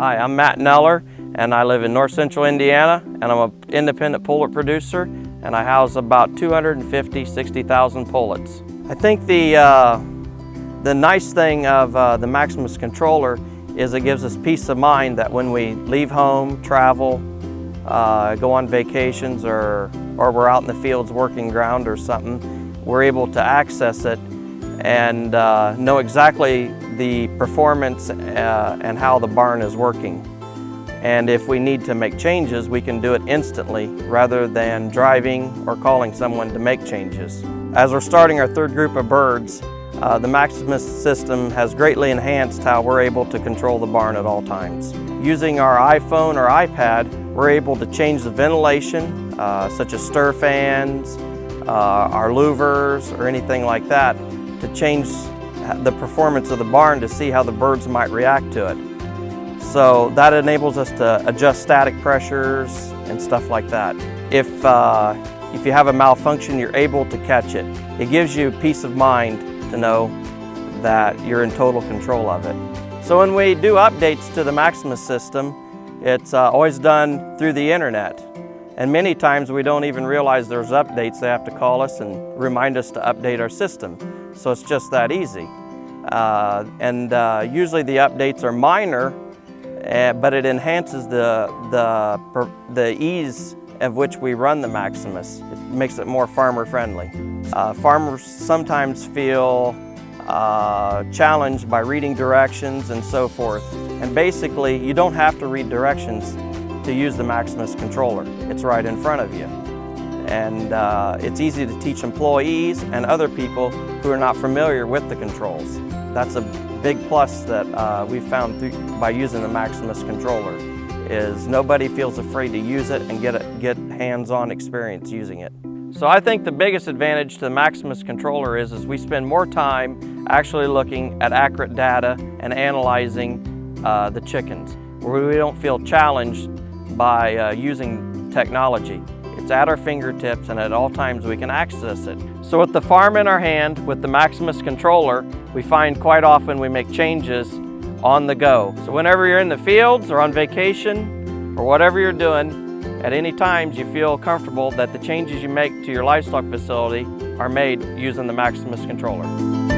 Hi, I'm Matt Neller and I live in north central Indiana and I'm an independent pullet producer and I house about 250, 60,000 pullets. I think the, uh, the nice thing of uh, the Maximus controller is it gives us peace of mind that when we leave home, travel, uh, go on vacations or, or we're out in the fields working ground or something, we're able to access it and uh, know exactly the performance uh, and how the barn is working. And if we need to make changes, we can do it instantly rather than driving or calling someone to make changes. As we're starting our third group of birds, uh, the Maximus system has greatly enhanced how we're able to control the barn at all times. Using our iPhone or iPad, we're able to change the ventilation, uh, such as stir fans, uh, our louvers, or anything like that, to change the performance of the barn to see how the birds might react to it. So that enables us to adjust static pressures and stuff like that. If, uh, if you have a malfunction, you're able to catch it. It gives you peace of mind to know that you're in total control of it. So when we do updates to the Maximus system, it's uh, always done through the internet. And many times we don't even realize there's updates. They have to call us and remind us to update our system. So it's just that easy. Uh, and uh, usually the updates are minor, uh, but it enhances the, the, the ease of which we run the Maximus. It makes it more farmer friendly. Uh, farmers sometimes feel uh, challenged by reading directions and so forth. And basically, you don't have to read directions to use the Maximus controller. It's right in front of you. And uh, it's easy to teach employees and other people who are not familiar with the controls. That's a big plus that uh, we've found through, by using the Maximus controller is nobody feels afraid to use it and get, get hands-on experience using it. So I think the biggest advantage to the Maximus controller is, is we spend more time actually looking at accurate data and analyzing uh, the chickens, where we don't feel challenged by uh, using technology. It's at our fingertips and at all times we can access it. So with the farm in our hand, with the Maximus controller, we find quite often we make changes on the go. So whenever you're in the fields or on vacation or whatever you're doing, at any times you feel comfortable that the changes you make to your livestock facility are made using the Maximus controller.